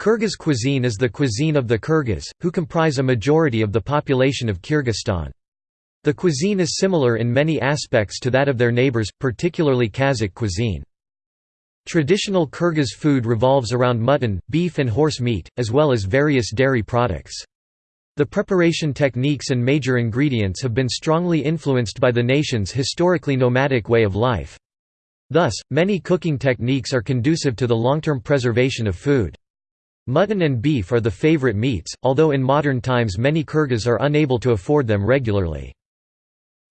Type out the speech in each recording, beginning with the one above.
Kyrgyz cuisine is the cuisine of the Kyrgyz, who comprise a majority of the population of Kyrgyzstan. The cuisine is similar in many aspects to that of their neighbors, particularly Kazakh cuisine. Traditional Kyrgyz food revolves around mutton, beef and horse meat, as well as various dairy products. The preparation techniques and major ingredients have been strongly influenced by the nation's historically nomadic way of life. Thus, many cooking techniques are conducive to the long-term preservation of food. Mutton and beef are the favorite meats, although in modern times many Kyrgyz are unable to afford them regularly.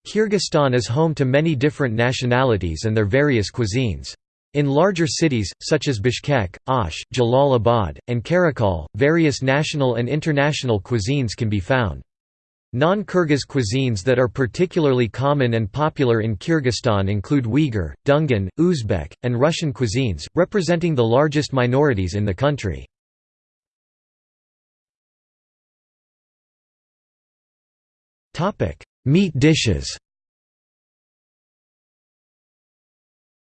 Kyrgyzstan is home to many different nationalities and their various cuisines. In larger cities, such as Bishkek, Osh, Jalalabad, and Karakol, various national and international cuisines can be found. Non-Kyrgyz cuisines that are particularly common and popular in Kyrgyzstan include Uyghur, Dungan, Uzbek, and Russian cuisines, representing the largest minorities in the country. Meat dishes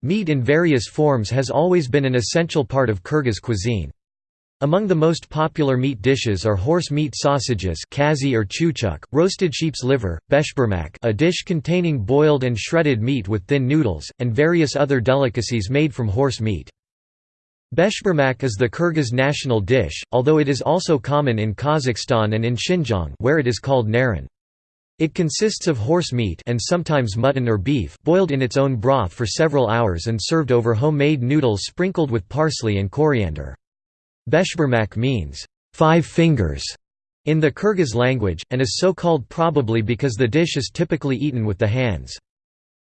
Meat in various forms has always been an essential part of Kyrgyz cuisine. Among the most popular meat dishes are horse meat sausages kazi or chuchuk, roasted sheep's liver, beshbermak a dish containing boiled and shredded meat with thin noodles, and various other delicacies made from horse meat. Beshbermak is the Kyrgyz national dish, although it is also common in Kazakhstan and in Xinjiang where it is called naran. It consists of horse meat and sometimes mutton or beef boiled in its own broth for several hours and served over homemade noodles sprinkled with parsley and coriander. Beshbermak means, five fingers, in the Kyrgyz language, and is so called probably because the dish is typically eaten with the hands.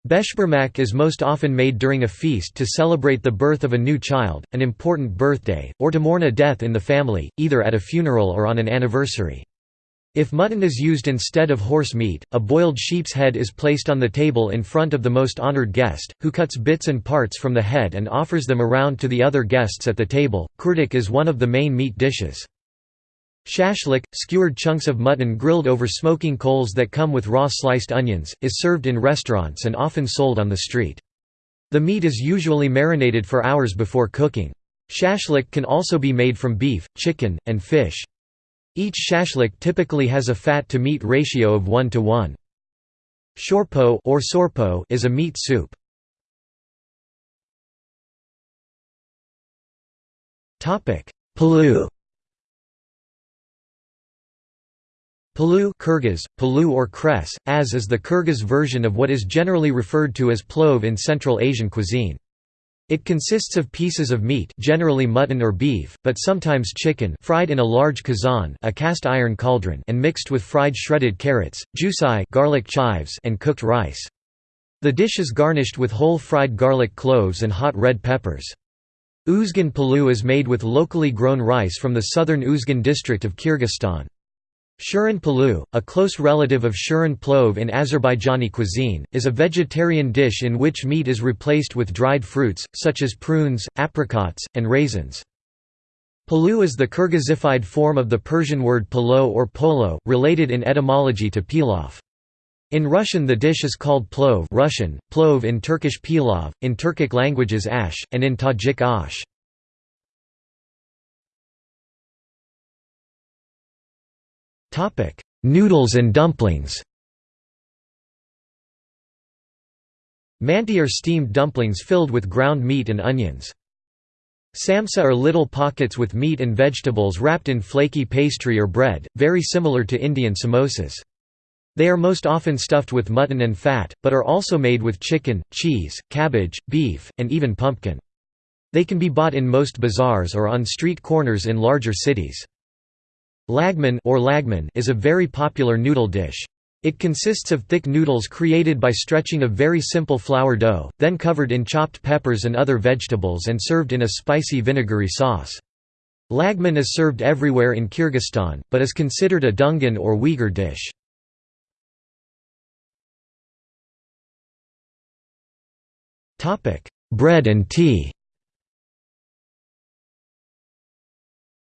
Beshbermak is most often made during a feast to celebrate the birth of a new child, an important birthday, or to mourn a death in the family, either at a funeral or on an anniversary. If mutton is used instead of horse meat, a boiled sheep's head is placed on the table in front of the most honored guest, who cuts bits and parts from the head and offers them around to the other guests at the table. Kuurdak is one of the main meat dishes. Shashlik, skewered chunks of mutton grilled over smoking coals that come with raw sliced onions, is served in restaurants and often sold on the street. The meat is usually marinated for hours before cooking. Shashlik can also be made from beef, chicken, and fish. Each shashlik typically has a fat-to-meat ratio of 1 to 1. Shorpo or sorpo is a meat soup. Topic: Palu. Palu Kyrgyz, Palu or Kres, as is the Kyrgyz version of what is generally referred to as plov in Central Asian cuisine. It consists of pieces of meat generally mutton or beef, but sometimes chicken fried in a large kazan a cast iron cauldron and mixed with fried shredded carrots, jusai garlic chives and cooked rice. The dish is garnished with whole fried garlic cloves and hot red peppers. Uzgan palu is made with locally grown rice from the southern Uzgan district of Kyrgyzstan. Shuran palu, a close relative of shuran plov in Azerbaijani cuisine, is a vegetarian dish in which meat is replaced with dried fruits, such as prunes, apricots, and raisins. Palu is the Kyrgyzified form of the Persian word palo or polo, related in etymology to pilaf. In Russian the dish is called plov Russian, plov in Turkish pilav, in Turkic languages ash, and in Tajik ash. Noodles and dumplings Manti are steamed dumplings filled with ground meat and onions. Samsa are little pockets with meat and vegetables wrapped in flaky pastry or bread, very similar to Indian samosas. They are most often stuffed with mutton and fat, but are also made with chicken, cheese, cabbage, beef, and even pumpkin. They can be bought in most bazaars or on street corners in larger cities. Lagman or lagman is a very popular noodle dish. It consists of thick noodles created by stretching a very simple flour dough, then covered in chopped peppers and other vegetables and served in a spicy vinegary sauce. Lagman is served everywhere in Kyrgyzstan, but is considered a Dungan or Uyghur dish. Bread and tea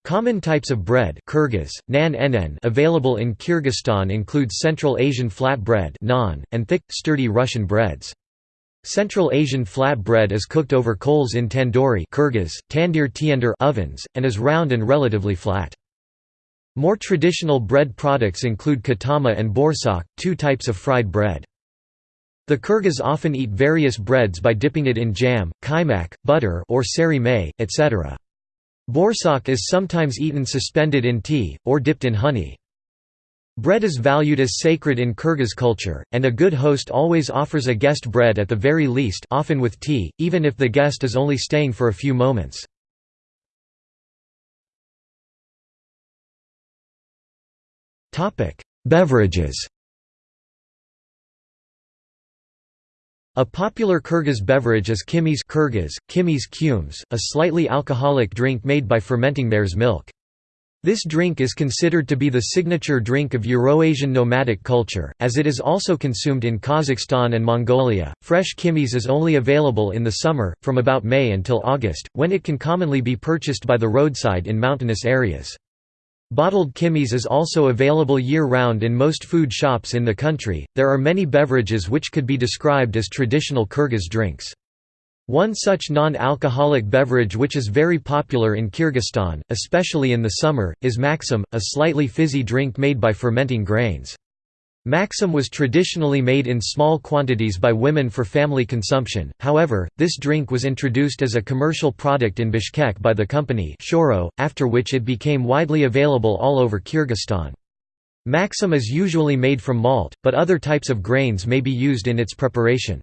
Common types of bread Kyrgyz, nan enen available in Kyrgyzstan include Central Asian flat bread naan, and thick, sturdy Russian breads. Central Asian flat bread is cooked over coals in tandoori Kyrgyz, tandir tiender ovens, and is round and relatively flat. More traditional bread products include katama and borsak, two types of fried bread. The Kyrgyz often eat various breads by dipping it in jam, kaimak, butter or sari may, etc. Borsak is sometimes eaten suspended in tea, or dipped in honey. Bread is valued as sacred in Kyrgyz culture, and a good host always offers a guest bread at the very least often with tea, even if the guest is only staying for a few moments. Beverages A popular Kyrgyz beverage is kimis Kyrgyz, kimis kums, a slightly alcoholic drink made by fermenting mare's milk. This drink is considered to be the signature drink of Eurasian nomadic culture, as it is also consumed in Kazakhstan and Mongolia. Fresh kimis is only available in the summer, from about May until August, when it can commonly be purchased by the roadside in mountainous areas. Bottled kimis is also available year-round in most food shops in the country. There are many beverages which could be described as traditional Kyrgyz drinks. One such non-alcoholic beverage which is very popular in Kyrgyzstan, especially in the summer, is Maksym, a slightly fizzy drink made by fermenting grains. Maksym was traditionally made in small quantities by women for family consumption, however, this drink was introduced as a commercial product in Bishkek by the company Shoro, after which it became widely available all over Kyrgyzstan. Maksym is usually made from malt, but other types of grains may be used in its preparation.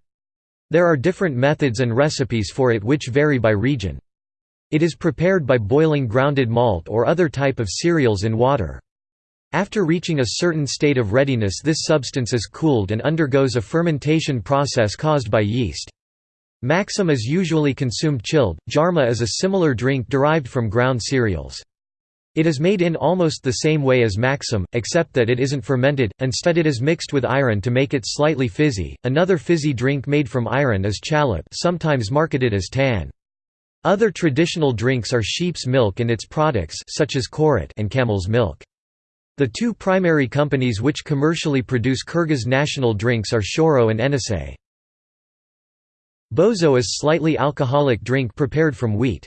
There are different methods and recipes for it which vary by region. It is prepared by boiling grounded malt or other type of cereals in water. After reaching a certain state of readiness this substance is cooled and undergoes a fermentation process caused by yeast. Maksym is usually consumed chilled, jarma is a similar drink derived from ground cereals. It is made in almost the same way as Maksym, except that it isn't fermented, instead it is mixed with iron to make it slightly fizzy. Another fizzy drink made from iron is chalup sometimes marketed as tan. Other traditional drinks are sheep's milk and its products such as korit and camel's milk. The two primary companies which commercially produce Kyrgyz national drinks are Shoro and Enisei. Bozo is slightly alcoholic drink prepared from wheat.